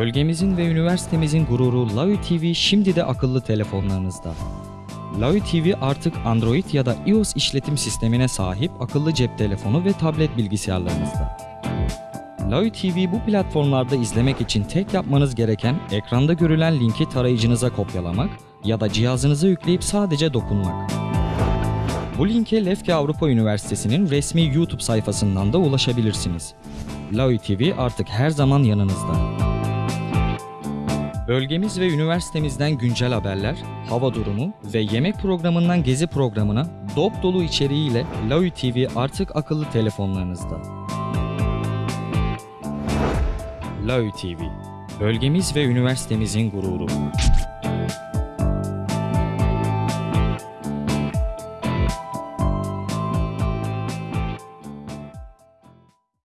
Bölgemizin ve üniversitemizin gururu Lavi TV şimdi de akıllı telefonlarınızda. Lavi TV artık Android ya da iOS işletim sistemine sahip akıllı cep telefonu ve tablet bilgisayarlarınızda. Lavi TV bu platformlarda izlemek için tek yapmanız gereken ekranda görülen linki tarayıcınıza kopyalamak ya da cihazınıza yükleyip sadece dokunmak. Bu linke Lefke Avrupa Üniversitesi'nin resmi YouTube sayfasından da ulaşabilirsiniz. Lavi TV artık her zaman yanınızda. Bölgemiz ve üniversitemizden güncel haberler, hava durumu ve yemek programından gezi programına dop dolu içeriğiyle Lavi TV artık akıllı telefonlarınızda. Lavi TV, bölgemiz ve üniversitemizin gururu.